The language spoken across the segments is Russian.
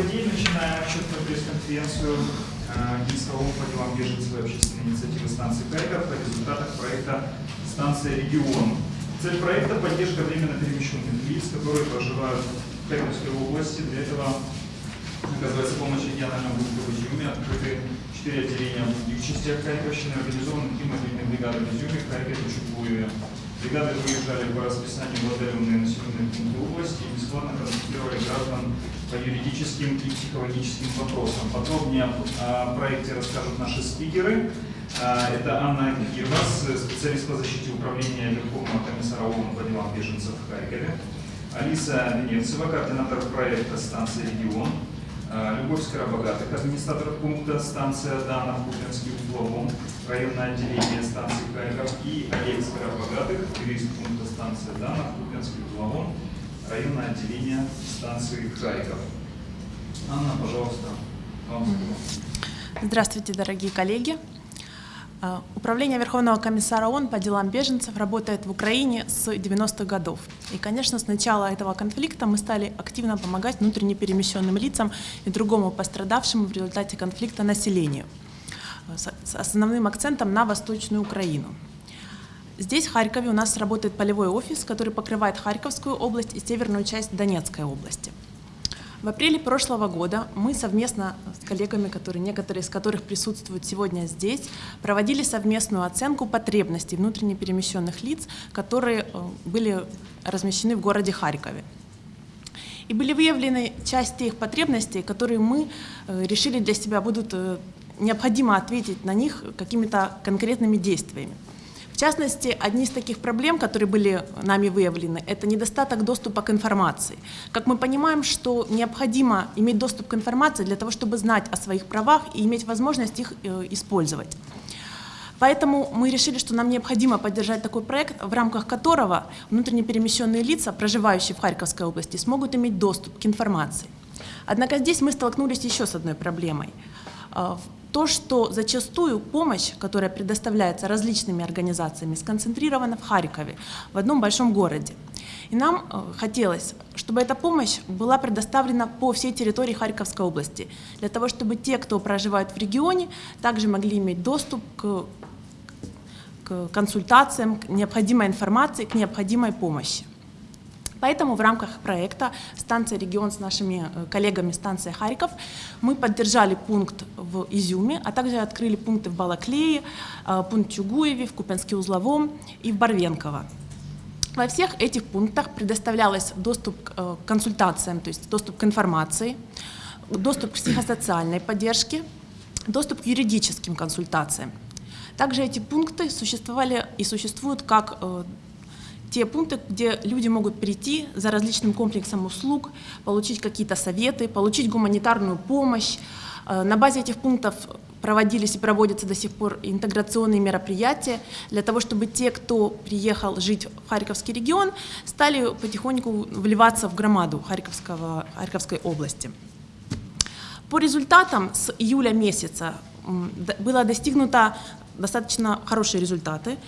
подей начинаем отчетную пресс-конференцию Минского по делам беженцев и общественной инициативы станции Харьков по результатах проекта «Станция Регион». Цель проекта – поддержка временно перемещенных лиц, которые проживают в Харьковской области. Для этого оказывается помощь региональному группе в Изюме, открыты четыре отделения в других частях Харьковщины, организованы три мобильные бригады в Изюме, Харькове и Чугуеве. Бригады выезжали по расписанию в отдаленные населенные пункты области и бесплатно консультировали граждан по юридическим и психологическим вопросам. Подробнее о проекте расскажут наши спикеры. А, это Анна Кирвас, специалист по защите управления Верховного комиссара ООН по делам беженцев в Харькове. Алиса Венецева, координатор проекта «Станция регион». А, Любовь Скоробогатых, администратор пункта станция Дана в Купинске угловом, районное отделение станции Харьков. И Олег Скоробогатых, юрист пункта станция Дана в Купинске угловом, районное отделение станции Харьков. Анна, пожалуйста, вам слово. Здравствуйте, дорогие коллеги. А, Управление Верховного комиссара ООН по делам беженцев работает в Украине с 90-х годов. И, конечно, с начала этого конфликта мы стали активно помогать внутренне перемещенным лицам и другому пострадавшему в результате конфликта населению, а, с основным акцентом на Восточную Украину. Здесь, в Харькове, у нас работает полевой офис, который покрывает Харьковскую область и северную часть Донецкой области. В апреле прошлого года мы совместно с коллегами, которые, некоторые из которых присутствуют сегодня здесь, проводили совместную оценку потребностей внутренне перемещенных лиц, которые э, были размещены в городе Харькове. И были выявлены части их потребностей, которые мы э, решили для себя будут э, необходимо ответить на них какими-то конкретными действиями. Частности, одни из таких проблем, которые были нами выявлены, это недостаток доступа к информации. Как мы понимаем, что необходимо иметь доступ к информации для того, чтобы знать о своих правах и иметь возможность их э, использовать. Поэтому мы решили, что нам необходимо поддержать такой проект, в рамках которого внутренне перемещенные лица, проживающие в Харьковской области, смогут иметь доступ к информации. Однако здесь мы столкнулись еще с одной проблемой. То, что зачастую помощь, которая предоставляется различными организациями, сконцентрирована в Харькове, в одном большом городе. И нам э, хотелось, чтобы эта помощь была предоставлена по всей территории Харьковской области, для того, чтобы те, кто проживает в регионе, также могли иметь доступ к, к консультациям, к необходимой информации, к необходимой помощи. Поэтому в рамках проекта «Станция регион» с нашими э, коллегами станция Харьков мы поддержали пункт в Изюме, а также открыли пункты в Балаклее, э, пункт Чугуеве, в Купенске-Узловом и в Барвенково. Во всех этих пунктах предоставлялось доступ к э, консультациям, то есть доступ к информации, доступ к психосоциальной поддержке, доступ к юридическим консультациям. Также эти пункты существовали и существуют как те пункты, где люди могут прийти за различным комплексом услуг, получить какие-то советы, получить гуманитарную помощь. Э, на базе этих пунктов проводились и проводятся до сих пор интеграционные мероприятия для того, чтобы те, кто приехал жить в Харьковский регион, стали потихоньку вливаться в громаду Харьковского, Харьковской области. По результатам с июля месяца было достигнуто достаточно хорошие результаты.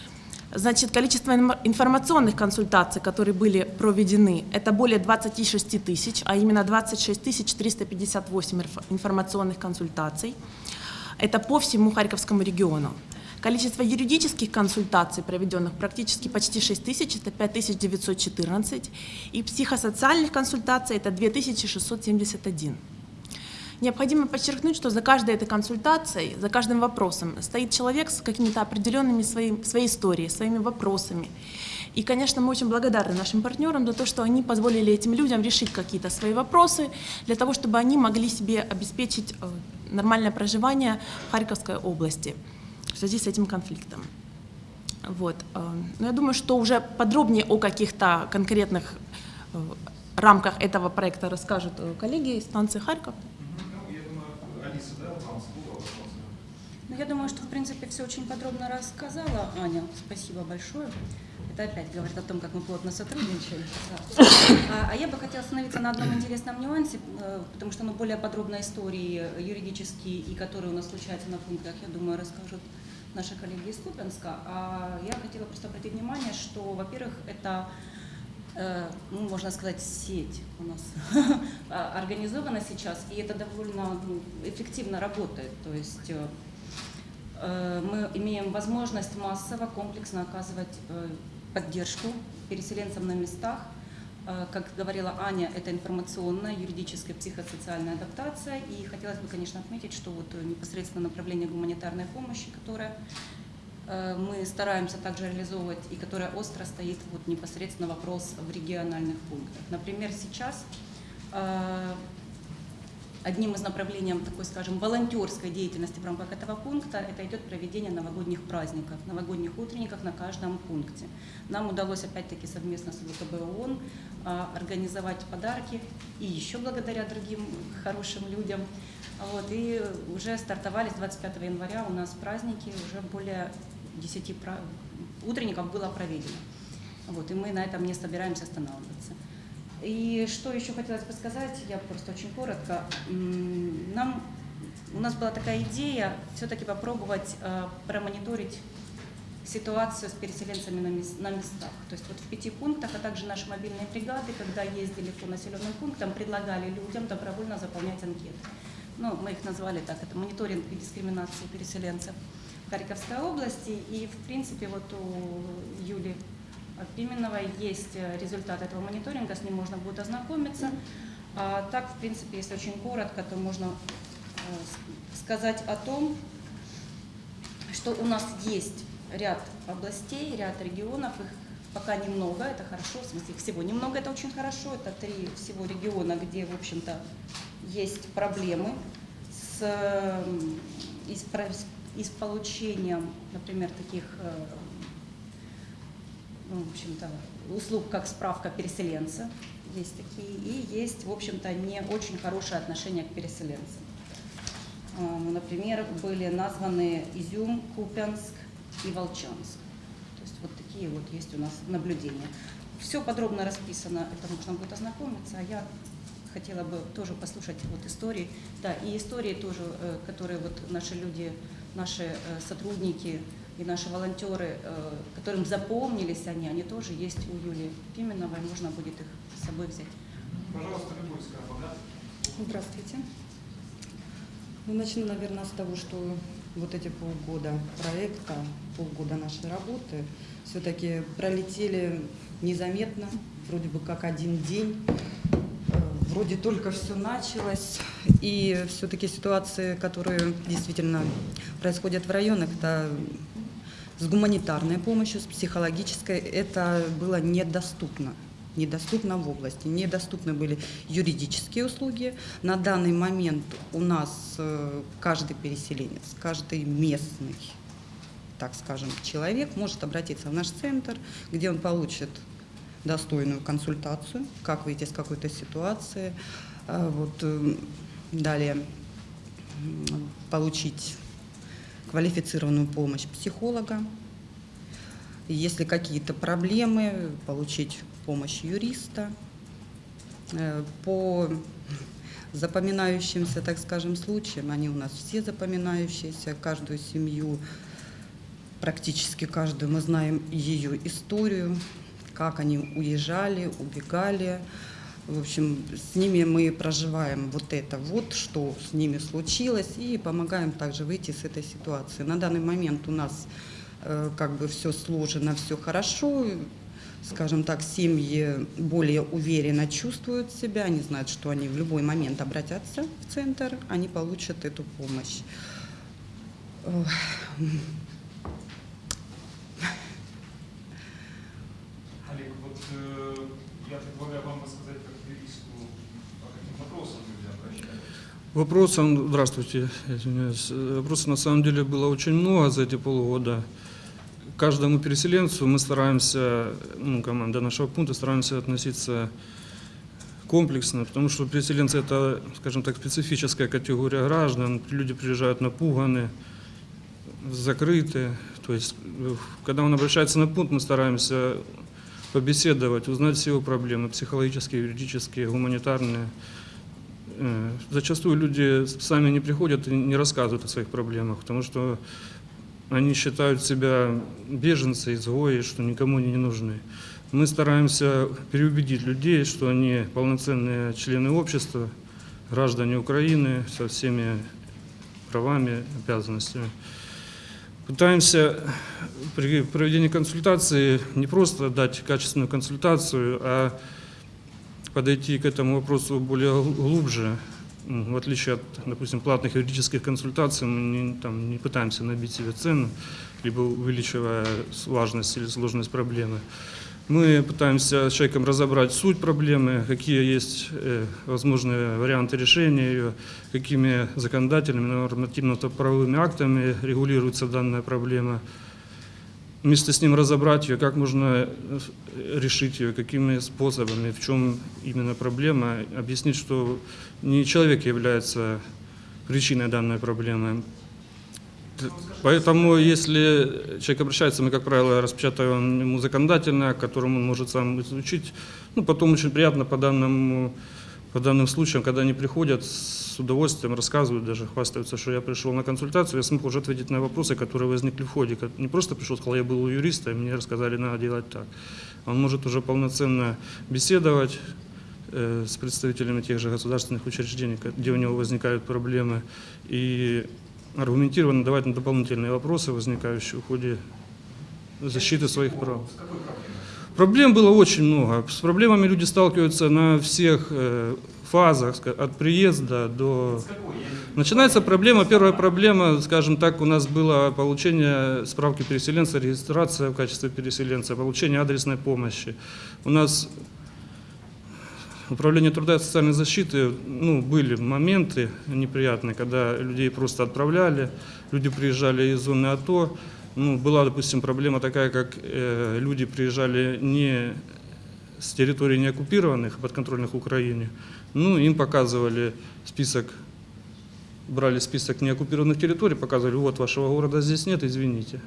Значит, количество информационных консультаций, которые были проведены, это более 26 тысяч, а именно 26 358 информационных консультаций. Это по всему Харьковскому региону. Количество юридических консультаций, проведенных практически почти 6 тысяч, это 5914. И психосоциальных консультаций это 2671. Необходимо подчеркнуть, что за каждой этой консультацией, за каждым вопросом стоит человек с какими-то определенными своим, своей историей, своими вопросами. И, конечно, мы очень благодарны нашим партнерам за то, что они позволили этим людям решить какие-то свои вопросы, для того, чтобы они могли себе обеспечить э, нормальное проживание в Харьковской области в связи с этим конфликтом. Вот. Э, но я думаю, что уже подробнее о каких-то конкретных э, рамках этого проекта расскажут коллеги из станции Харьков. Ну, я думаю, что, в принципе, все очень подробно рассказала Аня. Спасибо большое. Это опять говорит о том, как мы плотно сотрудничаем. Да. А, а я бы хотела остановиться на одном интересном нюансе, э, потому что ну, более подробно истории юридические, и которые у нас случаются на пунктах, я думаю, расскажут наши коллеги из Купенска. А я хотела просто обратить внимание, что, во-первых, это Э, ну, можно сказать, сеть у нас а, организовано сейчас, и это довольно ну, эффективно работает. То есть э, мы имеем возможность массово, комплексно оказывать э, поддержку переселенцам на местах. Э, Как говорила Аня, это информационная, юридическая, психосоциальная адаптация. И хотелось бы, конечно, отметить, что вот э, непосредственно направление гуманитарной помощи, которое э, мы стараемся также реализовывать и которая остро стоит вот непосредственно вопрос в региональных пунктах. Например, сейчас э, одним из направлений такой, скажем, волонтерской деятельности в рамках этого пункта это идет проведение новогодних праздников, новогодних утренников на каждом пункте. Нам удалось опять-таки совместно с ВКБ ООН а, организовать подарки и еще благодаря другим хорошим людям. Вот, и уже стартовали с 25 января у нас праздники, уже более 10 пра- утренников было проведено. Вот, и мы на этом не собираемся останавливаться. И что еще хотелось бы сказать, я просто очень коротко. Нам, у нас была такая идея все-таки попробовать э, промониторить ситуацию с переселенцами на, на местах. То есть вот в пяти пунктах, а также наши мобильные бригады, когда ездили по населенным пунктам, предлагали людям добровольно заполнять анкеты. Ну, мы их назвали так, это мониторинг и дискриминации переселенцев в Харьковской области. И, в принципе, вот у Юли Пименовой есть э, результат этого мониторинга, с ним можно будет ознакомиться. А так, в принципе, если очень коротко, то можно э, сказать о том, что у нас есть ряд областей, ряд регионов, их пока немного, это хорошо, в смысле их всего немного, это очень хорошо, это три всего региона, где, в общем-то, есть проблемы с, э, и с, и с получением, например, таких, ну, в общем-то, услуг, как справка переселенца, есть такие, и есть, в общем-то, не очень хорошее отношение к переселенцам. Ну, Например, были названы Изюм, Купянск и Волчанск. То есть вот такие вот есть у нас наблюдения. Все подробно расписано, это можно будет ознакомиться, а я хотела бы тоже послушать вот истории, да, и истории тоже, э, которые вот наши люди, наши э, сотрудники и наши волонтеры, э, которым запомнились они, они тоже есть у Юлии Пименовой, можно будет их с собой взять. Пожалуйста, Любовь Скоропада. Здравствуйте. Ну, начну, наверное, с того, что вот эти полгода проекта, полгода нашей работы все-таки пролетели незаметно, вроде бы как один день. Э, Вроде только все началось, и все-таки ситуации, которые действительно происходят в районах, это с гуманитарной помощью, с психологической, это было недоступно. Недоступно в области. Недоступны были юридические услуги. На данный момент у нас э, каждый переселенец, каждый местный, так скажем, человек может обратиться в наш центр, где он получит достойную консультацию, как выйти из какой-то ситуации. А Вот, э, далее получить квалифицированную помощь психолога. Если какие-то проблемы, получить помощь юриста. Э, По запоминающимся, так скажем, случаям, они у нас все запоминающиеся, каждую семью, практически каждую, мы знаем ее историю, как они уезжали, убегали. В общем, с ними мы проживаем вот это вот, что с ними случилось, и помогаем также выйти с этой ситуации. На данный момент у нас э, как бы все сложено, все хорошо. Скажем так, семьи более уверенно чувствуют себя, они знают, что они в любой момент обратятся в центр, они получат эту помощь. Олег, вот э, я предлагаю вам рассказать как юристу, по каким вопросам люди обращаются. Вопросов, здравствуйте. Э, Вопросов на самом деле было очень много за эти полгода. Каждому переселенцу мы стараемся, ну, команда нашего пункта стараемся относиться комплексно, потому что переселенцы это, скажем так, специфическая категория граждан. Люди приезжают напуганы, закрыты. То есть, э, когда он обращается на пункт, мы стараемся побеседовать, узнать все его проблемы, психологические, юридические, гуманитарные. Зачастую люди сами не приходят и не рассказывают о своих проблемах, потому что они считают себя беженцы, изгои, что никому они не нужны. Мы стараемся переубедить людей, что они полноценные члены общества, граждане Украины со всеми правами, обязанностями. Пытаемся при проведении консультации не просто дать качественную консультацию, а подойти к этому вопросу более гл- глубже. М, В отличие от, допустим, платных юридических консультаций, мы не, там, не пытаемся набить себе цену, либо увеличивая важность или сложность проблемы. Мы пытаемся с человеком разобрать суть проблемы, какие есть э, возможные варианты решения ее, какими законодательными, нормативно-правовыми актами регулируется данная проблема. Вместе с ним разобрать ее, как можно э, решить ее, какими способами, в чем именно проблема, объяснить, что не человек является причиной данной проблемы. Поэтому, если человек обращается, мы, как правило, распечатываем ему законодательный акт, которым он может сам изучить. Ну, потом очень приятно по данному по данным случаям, когда они приходят, с удовольствием рассказывают, даже хвастаются, что я пришел на консультацию, я смог уже ответить на вопросы, которые возникли в ходе. Не просто пришел, сказал, я был у юриста, и мне рассказали, надо делать так. Он может уже полноценно беседовать э, с представителями тех же государственных учреждений, где у него возникают проблемы, и аргументированно давать на дополнительные вопросы, возникающие в ходе защиты своих прав. С? Проблем было очень много. С проблемами люди сталкиваются на всех э, фазах, от приезда до... Начинается проблема, первая проблема, скажем так, у нас было получение справки переселенца, регистрация в качестве переселенца, получение адресной помощи. У нас Управление труда и социальной защиты, ну, были моменты неприятные, когда людей просто отправляли, люди приезжали из зоны АТО. Ну, была, допустим, проблема такая, как э, люди приезжали не с территорий не оккупированных, а подконтрольных Украине. Ну, им показывали список, брали список неоккупированных территорий, показывали, вот вашего города здесь нет, извините.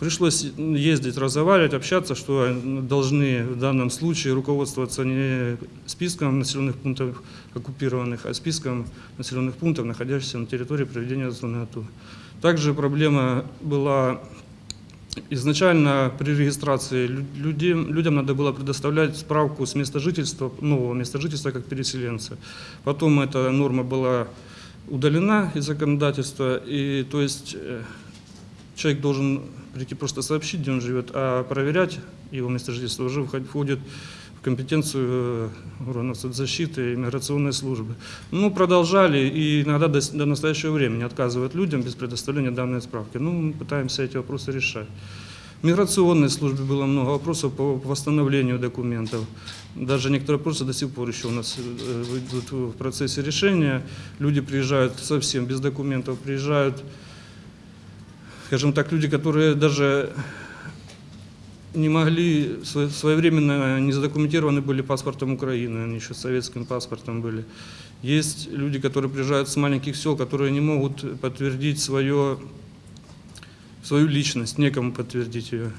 Пришлось ездить, разговаривать, общаться, что должны в данном случае руководствоваться не списком населенных пунктов оккупированных, а списком населенных пунктов, находящихся на территории проведения зоны АТО. Также проблема была изначально при регистрации лю- людям, надо было предоставлять справку с места жительства, нового места жительства как переселенца. Потом эта норма была удалена из законодательства, и то есть э, человек должен прийти просто сообщить, где он живет, а проверять его место жительства уже вход- входит компетенцию э, органов соцзащиты и миграционной службы. Ну, продолжали, и иногда до, до настоящего времени отказывают людям без предоставления данной справки. Ну, мы пытаемся эти вопросы решать. В миграционной службе было много вопросов по восстановлению документов. Даже некоторые вопросы до сих пор еще у нас э, идут в процессе решения. Люди приезжают совсем без документов, приезжают скажем так, люди, которые даже не могли, сво- своевременно не задокументированы были паспортом Украины, они еще советским паспортом были. Есть люди, которые приезжают с маленьких сел, которые не могут подтвердить свое, свою личность, некому подтвердить ее.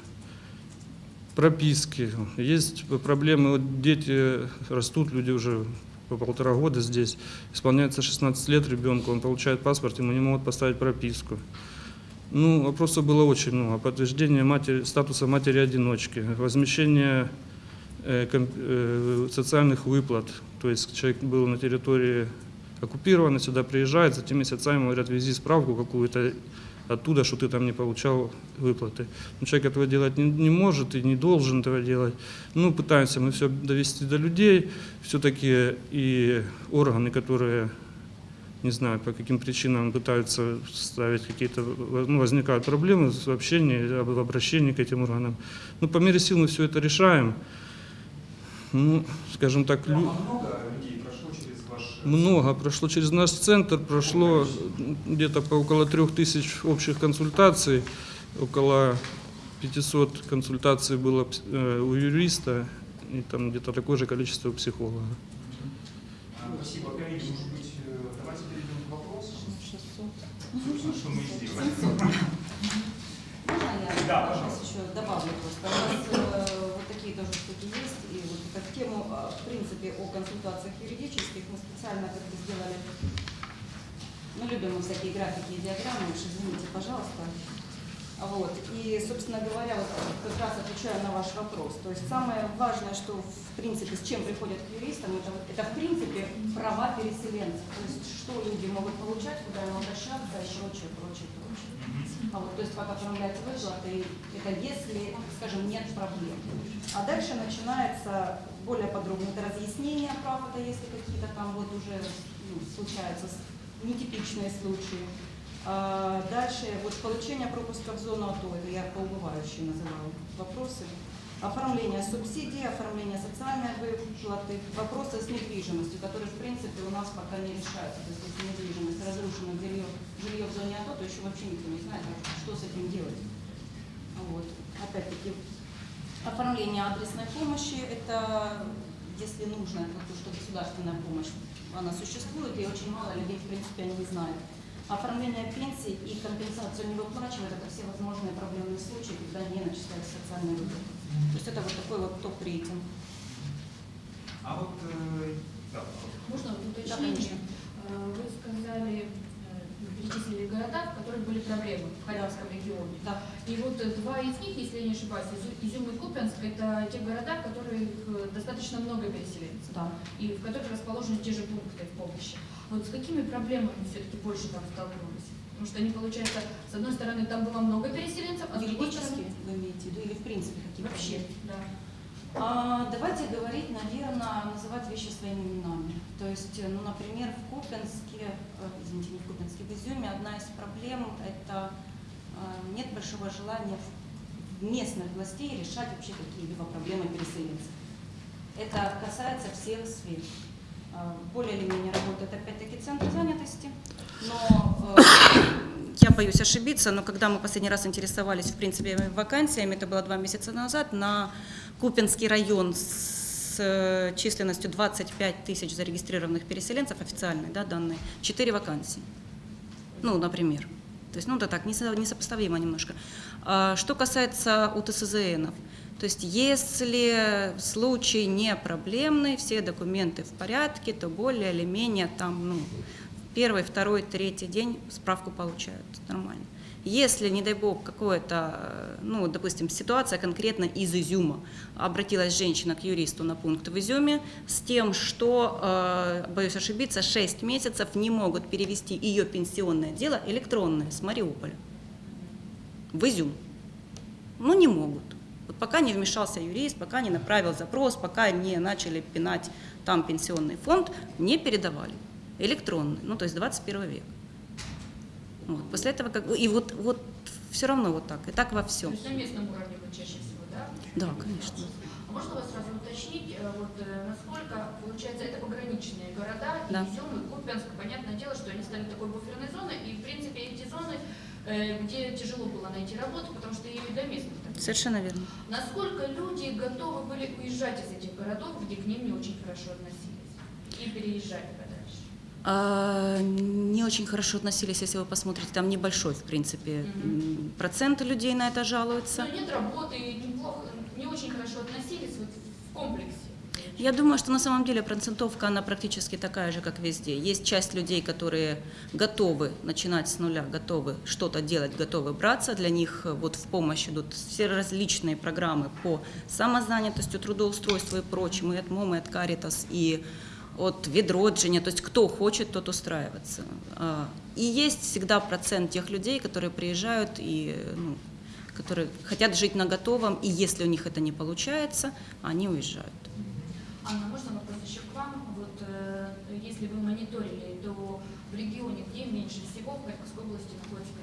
Прописки. Есть проблемы, вот дети растут, люди уже по полтора года здесь, исполняется 16 лет ребенку, он получает паспорт, ему не могут поставить прописку. Ну, вопросов было очень много. Подтверждение матери, статуса матери-одиночки, возмещение э, ком- э, социальных выплат. То есть человек был на территории оккупирован, сюда приезжает, за теми месяцами ему говорят, вези справку какую-то оттуда, что ты там не получал выплаты. Но человек этого делать не, не может и не должен этого делать. Ну, пытаемся мы все довести до людей. Все-таки и органы, которые не знаю, по каким причинам пытаются ставить какие-то, ну, возникают проблемы в общении, об- в обращении к этим органам. Ну, по мере сил мы все это решаем. Ну, скажем так, лю- А много людей прошло через ваш... э, много прошло через наш центр, прошло где-то по около трех тысяч общих консультаций, около 500 консультаций было э, у юриста, и там где-то такое же количество у психолога. Спасибо, коллеги. Может быть, э, давайте перейдем к вопросам. Собственно, что мы и сделаем. Можно я Да, пожалуйста. еще добавлю просто? У нас э, вот такие тоже штуки есть. И вот в тему, э, в принципе, о консультациях юридических мы специально как-то сделали. Ну, любим мы всякие графики и диаграммы, уж извините, пожалуйста. Вот. И, собственно говоря, вот как раз отвечаю на ваш вопрос. То есть самое важное, что в принципе с чем приходят к юристам, это, это в принципе права переселенцев. То есть что люди могут получать, куда им обращаться и прочее, прочее, прочее. А вот, то есть как оформляется выплаты, это если, скажем, нет проблем. А дальше начинается более подробное это разъяснение прав, это если какие-то там вот уже ну, случаются нетипичные случаи. А дальше вот получение пропуска в зону АТО, это я по убывающей называю вопросы. Оформление субсидий, оформление социальной выплаты, вопросы с недвижимостью, которые в принципе у нас пока не решаются. То есть если недвижимость разрушена, жилье, жилье в зоне АТО, то еще вообще никто не знает, а что с этим делать. Вот. Опять-таки, оформление адресной помощи, это если нужно, то, что государственная помощь, она существует, и очень мало людей, в принципе, о ней знают. Оформление пенсий и компенсацию не выплачивают, это все возможные проблемные случаи, когда не начисляются социальные выплаты. То есть это вот такой вот топ-рейтинг. А вот, э, да, Можно Да, уточнение? конечно. Э, Вы сказали, э, перечислили города, в которых были проблемы в Харьковском регионе. Да. И вот э, два из них, если я не ошибаюсь, Изю- Изюм и Купянск, это те города, в которых достаточно много переселенцев. Да. И в которых расположены те же пункты помощи. Вот с какими проблемами все-таки больше там столкнулись? Потому что они, получается, с одной стороны, там было много переселенцев, а с другой стороны... вы имеете в виду или в принципе какие Вообще, да. А, давайте говорить, наверное, называть вещи своими именами. То есть, ну, например, в Купенске, э, извините, не в Купенске, в Изюме одна из проблем – это э, нет большого желания местных властей решать вообще какие-либо проблемы переселенцев. Это касается всех сфер. Э, Более или менее работает опять-таки центр занятости, но э, я боюсь ошибиться, но когда мы последний раз интересовались, в принципе, вакансиями, это было два месяца назад, на Купинский район с э, численностью 25 тысяч зарегистрированных переселенцев, официальные да, данные, 4 вакансии. Ну, например. То есть, ну, это так, несо- несопоставимо немножко. А Что касается УТСЗНов, то есть, если случай не проблемный, все документы в порядке, то более или менее там, ну, первый, второй, третий день справку получают нормально. Если, не дай бог, какое-то, ну, допустим, ситуация конкретно из Изюма, обратилась женщина к юристу на пункт в Изюме с тем, что, э, боюсь ошибиться, 6 месяцев не могут перевести ее пенсионное дело электронное с Мариуполя в Изюм. Ну, не могут. Пока не вмешался юрист, пока не направил запрос, пока не начали пинать там пенсионный фонд, не передавали. Электронный, ну, то есть 21 век. Вот. После этого, как бы, и вот, вот все равно вот так, и так во То всем. есть на местном уровне вы чаще всего, да? Да, конечно. А можно вас сразу уточнить, э, вот э, насколько, получается, это пограничные города, Да. Изюм и Купянск, понятное дело, что они стали такой буферной зоной, и, в принципе, эти зоны, где тяжело было найти работу, потому что ее и до местных Совершенно верно. Насколько люди готовы были уезжать из этих городов, где к ним не очень хорошо относились, и переезжать подальше? А, не очень хорошо относились, если вы посмотрите, там небольшой, в принципе, м, процент людей на это жалуются. Но нет работы, неплохо, не очень хорошо относились вот в комплексе. Я думаю, что на самом деле процентовка, она практически такая же, как везде. Есть часть людей, которые готовы начинать с нуля, готовы что-то делать, готовы браться. Для них э, вот в помощь идут все различные программы по самозанятости, трудоустройству и прочему, и от МОМы, и от Каритас, и от Ведроджиня, то есть кто хочет, тот устраиваться. А, И есть всегда процент тех людей, которые приезжают и ну, которые хотят жить на готовом, и если у них это не получается, они уезжают. Анна, можно вопрос еще к вам? Вот э, если вы мониторили, то в регионе, где меньше всего в Харьковской области находится?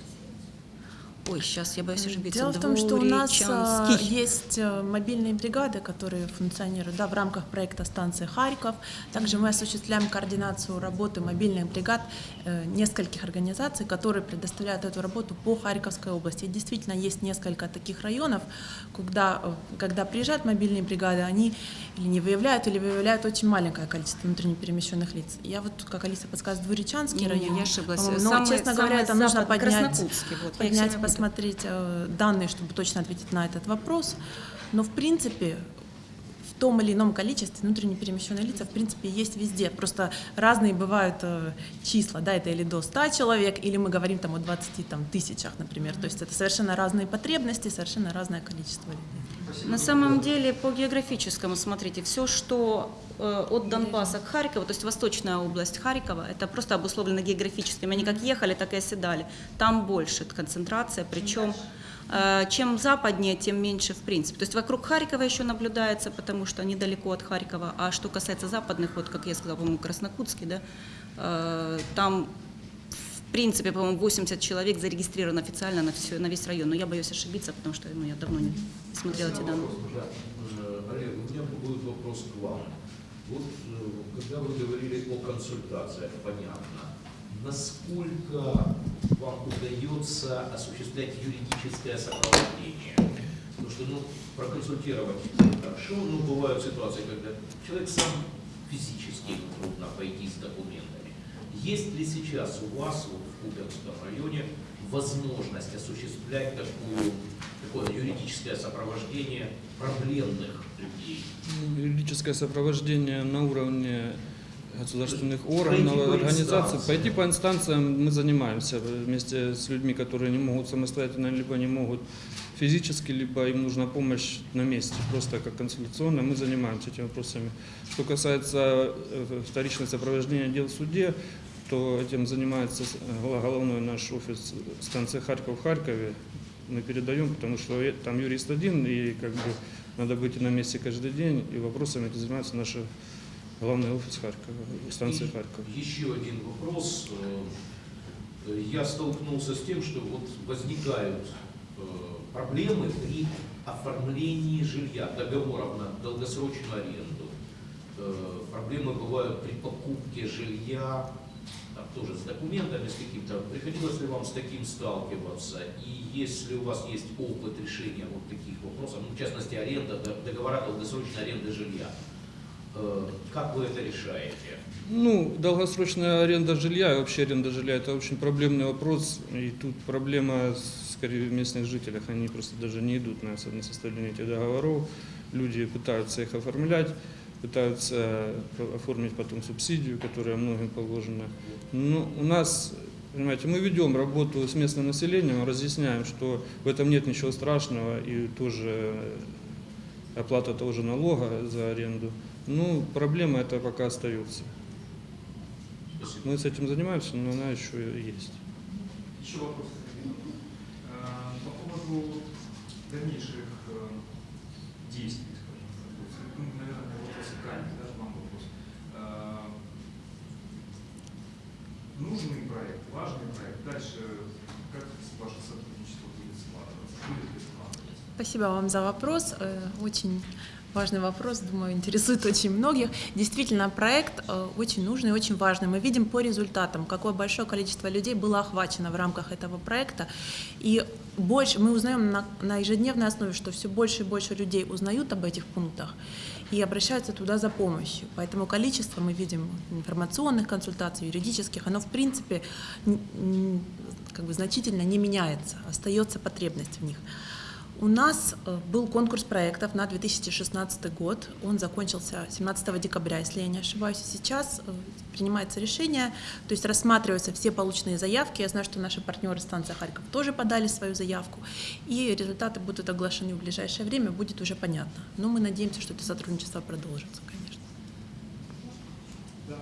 Ой, сейчас я боюсь ошибиться. Дело в том, что у нас э, есть э, мобильные бригады, которые функционируют да, в рамках проекта станции Харьков. Также мы осуществляем координацию работы мобильных бригад э, нескольких организаций, которые предоставляют эту работу по Харьковской области. И действительно есть несколько таких районов, когда, э, когда приезжают мобильные бригады, они или не выявляют, или выявляют очень маленькое количество внутренне перемещенных лиц. Я вот, как Алиса подсказывает, Двуречанский Не, не, район. я ошиблась. Но, Самый- честно говоря, самый это нужно запад, поднять, вот, поднять посмотреть э, данные, чтобы точно ответить на этот вопрос. Но в принципе, том или ином количестве внутренне перемещенные лица, в принципе, есть везде. Просто разные бывают э, числа, да, это или до 100 человек, или мы говорим там о 20 там, тысячах, например. То есть это совершенно разные потребности, совершенно разное количество людей. На самом деле, по географическому, смотрите, все, что э, от Донбасса к Харькову, то есть восточная область Харькова, это просто обусловлено географическим. Они как ехали, так и оседали. Там больше концентрация, причем э, чем западнее, тем меньше в принципе. То есть вокруг Харькова еще наблюдается, потому что недалеко от Харькова. А что касается западных, вот как я сказала, по-моему, Краснокутский, да, э, там в принципе, по-моему, 80 человек зарегистрировано официально на, все, на весь район. Но я боюсь ошибиться, потому что ну, я давно не смотрела эти данные. Да. Э, Олег, у меня будет вопрос к вам. Вот э, когда вы говорили о консультациях, понятно, насколько вам удается осуществлять юридическое сопровождение? Потому что ну, проконсультировать хорошо, но бывают ситуации, когда человек сам физически трудно пойти с документами. Есть ли сейчас у вас вот, в Купинском районе возможность осуществлять такую, такое юридическое сопровождение проблемных людей? Юридическое сопровождение на уровне государственных органов, организаций. Пойти по инстанциям мы занимаемся вместе с людьми, которые не могут самостоятельно, либо не могут физически, либо им нужна помощь на месте, просто как консультационная. Мы занимаемся этими вопросами. Что касается э, вторичного сопровождения дел в суде, то этим занимается гла- головной наш офис станции Харьков в Харькове. Мы передаем, потому что э- там юрист один, и как бы надо быть на месте каждый день, и вопросами этим занимается наш главный офис Харькова, станции И Харьков. Еще один вопрос. Э, Я столкнулся с тем, что вот возникают э, проблемы при оформлении жилья, договоров на долгосрочную аренду. Э, Проблемы бывают при покупке жилья, там тоже с документами, с каким-то. Приходилось ли вам с таким сталкиваться? И если у вас есть опыт решения вот таких вопросов, ну, в частности, аренда, договора долгосрочной аренды жилья, как вы это решаете? Ну, долгосрочная аренда жилья и вообще аренда жилья – это очень проблемный вопрос. И тут проблема, скорее, в местных жителях. Они просто даже не идут на, со- на составление этих договоров. Люди пытаются их оформлять, пытаются оформить потом субсидию, которая многим положена. Но у нас, понимаете, мы ведем работу с местным населением, разъясняем, что в этом нет ничего страшного и тоже оплата того же налога за аренду. Ну, проблема это пока остается. Спасибо. Мы с этим занимаемся, но она еще есть. Еще вопрос. Э, По поводу дальнейших э, действий, скажем так. Ну, наверное, вопрос к Ане, да, вам вопрос. Э, Нужный проект, важный проект. Дальше как ваше сотрудничество будет складываться? Будет ли складываться? Спасибо вам за вопрос. Э, Очень важный вопрос, думаю, интересует очень многих. Действительно, проект э, очень нужный очень важный. Мы видим по результатам, какое большое количество людей было охвачено в рамках этого проекта. И больше мы узнаем на, на ежедневной основе, что все больше и больше людей узнают об этих пунктах и обращаются туда за помощью. Поэтому количество мы видим информационных консультаций, юридических, оно в принципе как бы значительно не меняется, остается потребность в них. У нас э, был конкурс проектов на 2016 год. Он закончился 17 декабря, если я не ошибаюсь. Сейчас э, принимается решение, то есть рассматриваются все полученные заявки. Я знаю, что наши партнеры станции Харьков тоже подали свою заявку. И результаты будут оглашены в ближайшее время, будет уже понятно. Но мы надеемся, что это сотрудничество продолжится, конечно. Да,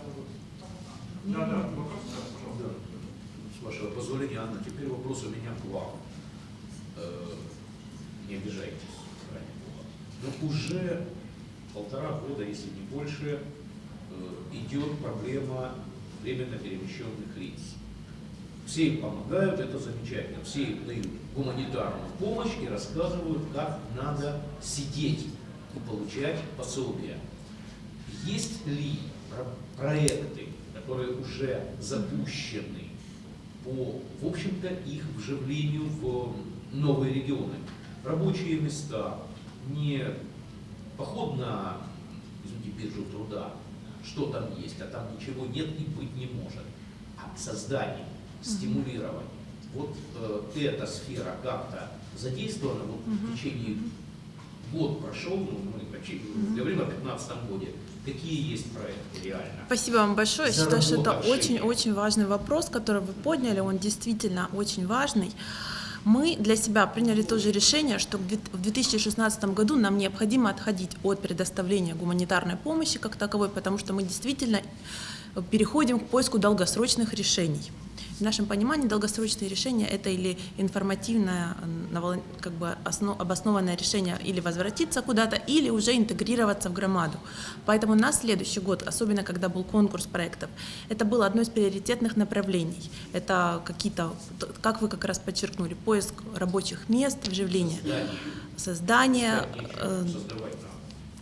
да, да, вопрос, да, пожалуйста. Да. С вашего позволения, Анна, теперь вопрос у меня к вам. Не обижайтесь. Но уже полтора года, если не больше, э, идет проблема временно перемещенных лиц. Все им помогают, это замечательно. Все им дают гуманитарную помощь и рассказывают, как надо сидеть и получать пособие. Есть ли про- проекты, которые уже запущены по, в общем-то, их вживлению в новые регионы? Рабочие места, не поход на, извините, биржу труда, что там есть, а там ничего нет и быть не может, а создание, стимулирование. Вот э, эта сфера как-то задействована вот, в течение год прошел, ну, мы почти говорим о 2015 годе. Какие есть проекты реально? Спасибо вам большое. Я считаю, что это очень-очень важный вопрос, который вы подняли. Он действительно очень важный. Мы для себя приняли тоже решение, что в две- в 2016 году нам необходимо отходить от предоставления гуманитарной помощи как таковой, потому что мы действительно переходим к поиску долгосрочных решений. В нашем понимании долгосрочные решения – это или информативное, э, как бы осно- обоснованное решение или возвратиться куда-то, или уже интегрироваться в громаду. Поэтому на следующий год, особенно когда был конкурс проектов, это было одно из приоритетных направлений. Это какие-то, как вы как раз подчеркнули, поиск рабочих мест, вживление, Здание. создание Как э, их создавать надо?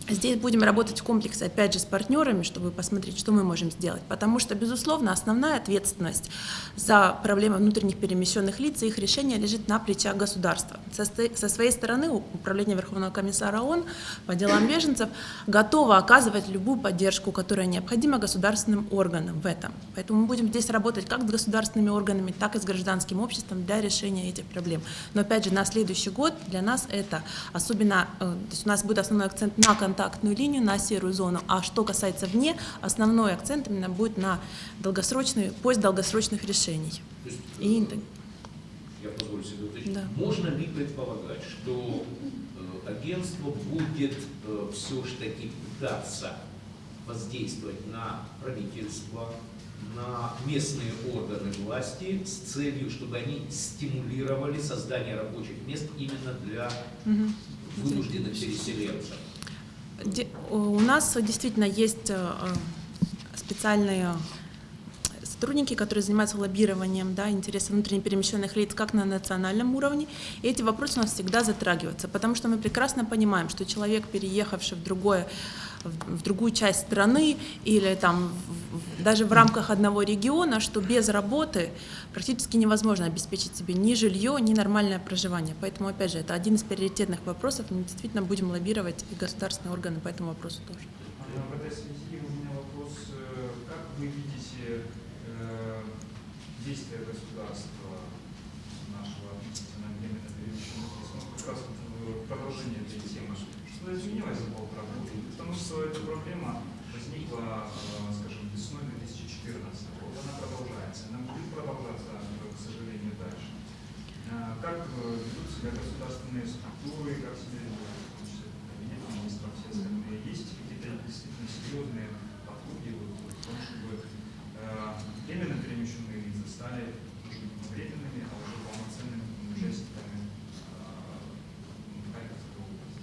Здесь будем работать в комплексе, опять же, с партнерами, чтобы посмотреть, что мы можем сделать. Потому что, безусловно, основная ответственность за проблемы внутренних перемещенных лиц и их решение лежит на плечах государства. Со, своей стороны Управление Верховного комиссара ООН по делам беженцев готово оказывать любую поддержку, которая необходима государственным органам в этом. Поэтому мы будем здесь работать как с государственными органами, так и с гражданским обществом для решения этих проблем. Но опять же, на следующий год для нас это особенно, э, то есть у нас будет основной акцент на контактную линию, на серую зону, а что касается вне, основной акцент именно будет на долгосрочный, поиск долгосрочных решений. Есть, И э, я позволю себе уточнить. Да. Можно ли предполагать, что э, агентство будет все же таки пытаться воздействовать на правительство, на местные органы власти с целью, чтобы они стимулировали создание рабочих мест именно для вынужденных переселенцев? У нас действительно есть э, э, специальные сотрудники, которые занимаются лоббированием да, интересов внутренне перемещенных лиц как на национальном уровне. И эти вопросы у нас всегда затрагиваются, потому что мы прекрасно понимаем, что человек, переехавший в другое в другую часть страны или там даже в рамках одного региона, что без работы практически невозможно обеспечить себе ни жилье, ни нормальное проживание. Поэтому, опять же, это один из приоритетных вопросов. Мы действительно будем лоббировать и государственные органы по этому вопросу тоже. Э, В этой связи у меня вопрос, э, как вы видите э, действия государства нашего относительно временно перемещенных лиц? Ну, как раз в продолжение этой темы. Что изменилось за полтора что эта проблема возникла, э, скажем, весной 2014 года, она продолжается, она будет продолжаться, к сожалению, дальше. Э, Как э, ведут себя государственные структуры, как себя ведут, кабинет министров, все остальные? Есть какие-то действительно серьезные подходы в том, чтобы временно перемещенные лица стали уже не временными, а уже полноценными участниками э, Харьковской области?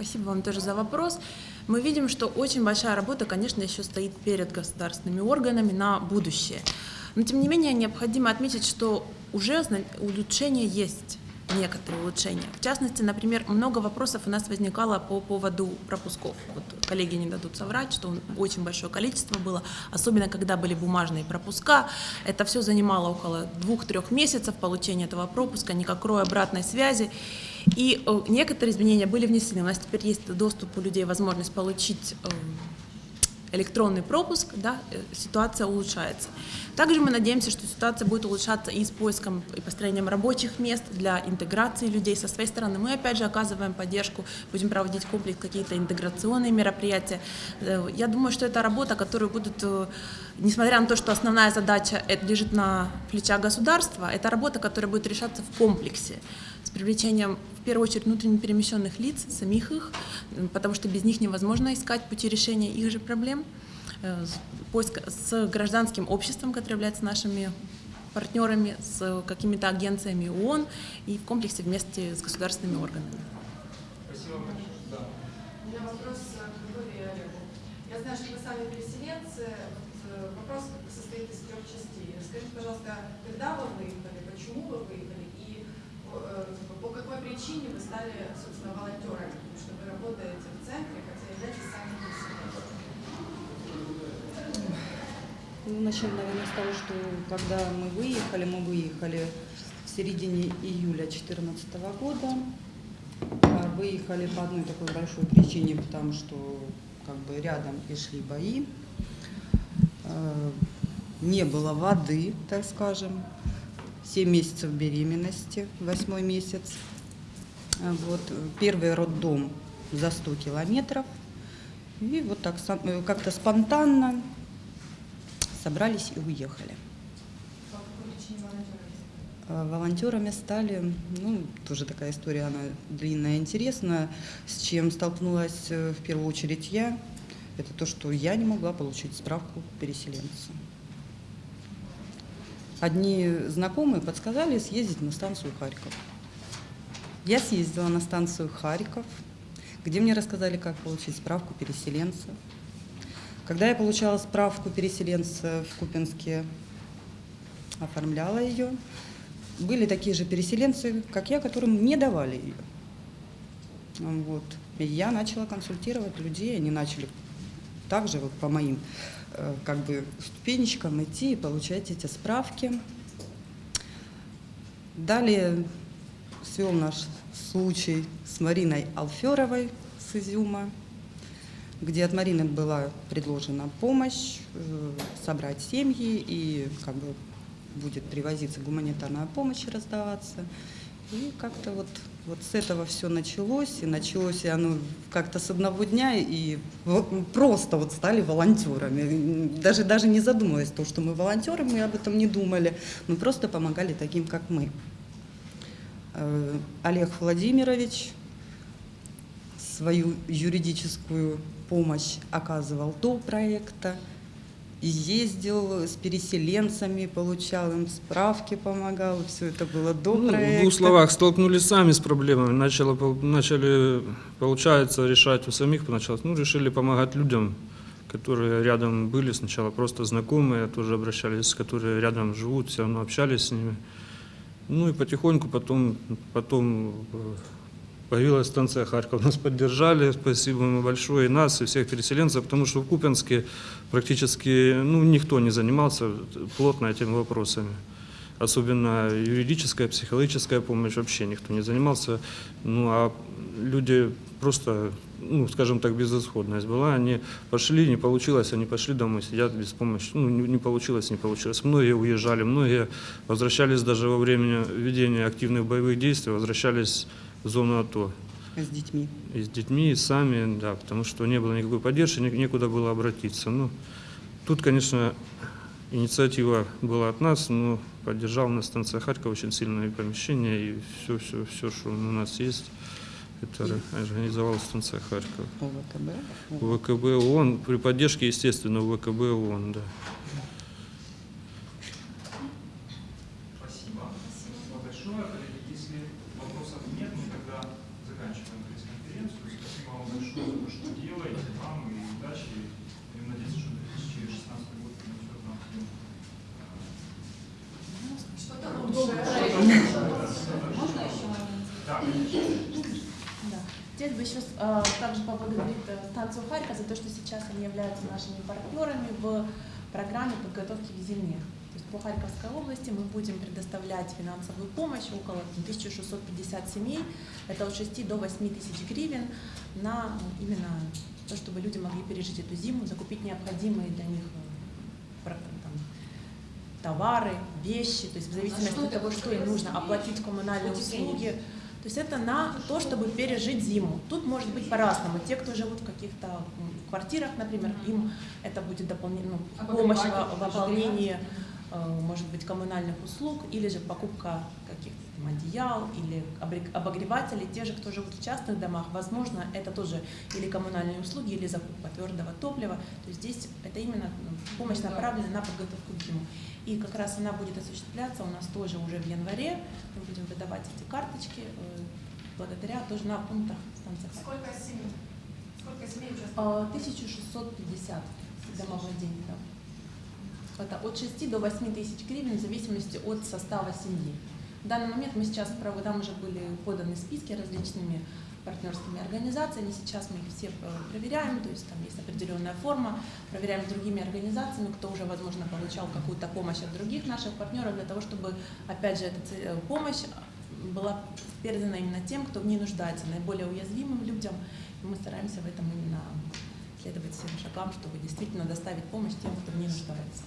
Спасибо вам тоже за вопрос. Мы видим, что очень большая работа, конечно, еще стоит перед государственными органами на будущее. Но, тем не менее, необходимо отметить, что уже улучшения есть некоторые улучшения. В частности, например, много вопросов у нас возникало по поводу пропусков. Вот коллеги не дадут соврать, что очень большое количество было, особенно когда были бумажные пропуска. Это все занимало около двух-трех месяцев получения этого пропуска, никакой обратной связи. И э, некоторые изменения были внесены. У нас теперь есть доступ у людей, возможность получить э, электронный пропуск, да, э, ситуация улучшается. Также мы надеемся, что ситуация будет улучшаться и с поиском и построением рабочих мест для интеграции людей. Со своей стороны мы опять же оказываем поддержку, будем проводить комплекс какие-то интеграционные мероприятия. Я думаю, что это работа, которую будут, несмотря на то, что основная задача лежит на плечах государства, это работа, которая будет решаться в комплексе с привлечением, в первую очередь, внутренне перемещенных лиц, самих их, потому что без них невозможно искать пути решения их же проблем, э, с- поиск с гражданским обществом, которое является нашими партнерами, с какими-то агенциями ООН и в комплексе вместе с государственными органами. Спасибо большое. Да. У меня вопрос к Григорию и Олегу. Я знаю, что вы сами переселенцы. Вот, э, Вопрос состоит из трех частей. Скажите, пожалуйста, когда вы выехали, почему вы выехали по какой причине вы стали, собственно, волонтерами? Потому что вы работаете в центре, хотя являетесь сами. Ну, начнем, наверное, с того, что когда мы выехали, мы выехали в середине июля 2014 года. А Выехали по одной такой большой причине, потому что как бы рядом и шли бои. Э, Не было воды, так скажем. 7 месяцев беременности, восьмой месяц. А Вот, э, первый роддом за 100 километров. И вот так э, как-то спонтанно собрались и уехали. А Волонтерами стали, ну, тоже такая история, она длинная, интересная, с чем столкнулась э, в первую очередь я. Это то, что я не могла получить справку переселенца. Одни знакомые подсказали съездить на станцию Харьков. Я съездила на станцию Харьков, где мне рассказали, как получить справку переселенца. Когда я получала справку переселенца в Купинске, оформляла ее, были такие же переселенцы, как я, которым не давали ее. Вот. И я начала консультировать людей, они начали также вот по моим как бы ступенечкам идти и получать эти справки. Далее свел наш случай с Мариной Алферовой с Изюма, где от Марины была предложена помощь э, собрать семьи и как бы будет привозиться гуманитарная помощь раздаваться. И как-то вот, вот с этого все началось, и началось и оно как-то с одного дня, и просто вот стали волонтерами. Даже, даже не задумываясь, то, что мы волонтеры, мы об этом не думали, мы просто помогали таким, как мы. Э, Олег Владимирович свою юридическую помощь оказывал до проекта, ездил с переселенцами, получал им справки, помогал, все это было до Ну, проекта. в двух словах, столкнулись сами с проблемами, начало, начали, получается, решать у самих поначалу. Ну, решили помогать людям, которые рядом были сначала, просто знакомые, тоже обращались, которые рядом живут, все равно общались с ними. Ну и потихоньку потом, потом э, появилась станция Харьков. Нас поддержали, спасибо им большое, и нас, и всех переселенцев, потому что в Купенске практически ну, никто не занимался плотно этими вопросами. Особенно юридическая, психологическая помощь вообще никто не занимался. Ну а люди просто, ну скажем так, безысходность была. Они пошли, не получилось, они пошли домой, сидят без помощи. Ну не, не получилось, не получилось. Многие уезжали, многие возвращались даже во время ведения активных боевых действий, возвращались зону АТО. С детьми. И с детьми, и сами, да, потому что не было никакой поддержки, не- некуда было обратиться. Ну, тут, конечно, инициатива была от нас, но поддержал нас станция Харьков очень сильное помещение, и все, все, все, что у нас есть, это ор- организовала станция Харьков. ОВКБ. ВКБ ООН, при поддержке, естественно, ВКБ ООН, да. Спасибо. Спасибо большое. Коллеги, если вопросов нет, мы тогда заканчиваем пресс-конференцию. Спасибо вам большое за то, что делаете, вам и удачи. И надеюсь, что 2016 год принесет нам всем э, Что-то лучшее. Можно еще момент? Да, конечно. Да. Здесь бы еще э, также поблагодарить э, станцию Харьков за то, что сейчас они являются нашими партнерами в программе подготовки к зиме. То есть по Харьковской области мы будем предоставлять финансовую помощь около 1650 семей. Это от 6 до 8 тысяч гривен на именно то, чтобы люди могли пережить эту зиму, закупить необходимые для них э, товары, вещи, то есть в зависимости что от того, что им нужно, оплатить коммунальные услуги. То есть это на то, чтобы пережить зиму. Тут может быть по-разному. Те, кто живут в каких-то квартирах, например, им это будет дополнительно А помощь в, в это ополнении, э, может быть, коммунальных услуг, или же покупка каких-то одеял, или обогревателей. Те же, кто живут в частных домах, возможно, это тоже или коммунальные услуги, или закупка твердого топлива. То есть здесь это именно ну, помощь направлена на подготовку к зиму. И как раз она будет осуществляться у нас тоже уже в январе. Мы будем выдавать эти карточки э, благодаря тоже на пунктах станции. Харьков. Сколько семей? Сколько семей участвует? А, 1650 домовладений, да. Это от 6 до 8 тысяч гривен в зависимости от состава семьи. В данный момент мы сейчас, там уже были поданы списки различными партнерскими организациями. Сейчас мы их все э, проверяем, то есть там есть определенная форма, проверяем с другими организациями, кто уже, возможно, получал какую-то помощь от других наших партнеров, для того, чтобы, опять же, эта э, помощь была передана именно тем, кто в ней нуждается, наиболее уязвимым людям. И мы стараемся в этом именно следовать всем шагам, чтобы действительно доставить помощь тем, кто в ней нуждается.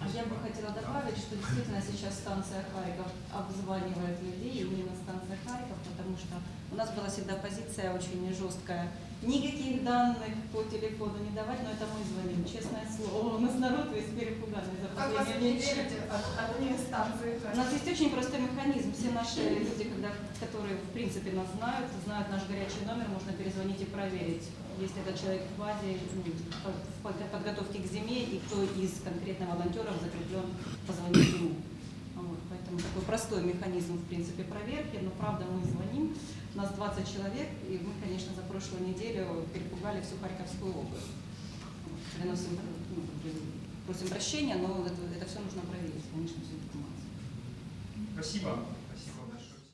А я бы хотела добавить, что действительно сейчас станция Харьков обзванивает людей, именно станция Харьков, потому что у нас была всегда позиция очень жесткая никаких данных по телефону не давать, но это мы звоним, честное слово. У нас народ весь перепуганный за время. верите от администрации? У нас есть очень простой механизм. Все наши люди, когда, которые в принципе нас знают, знают наш горячий номер, можно перезвонить и проверить, если этот человек в базе ну, в под- подготовке к зиме и кто из конкретно волонтеров закреплен, позвонить ему. Поэтому такой простой механизм, в принципе, проверки, но правда мы звоним, нас 20 человек, и мы, конечно, за прошлую неделю перепугали всю Харьковскую область. Приносим, ну, просим прощения, но это, это все нужно проверить, конечно, всю информацию. Спасибо.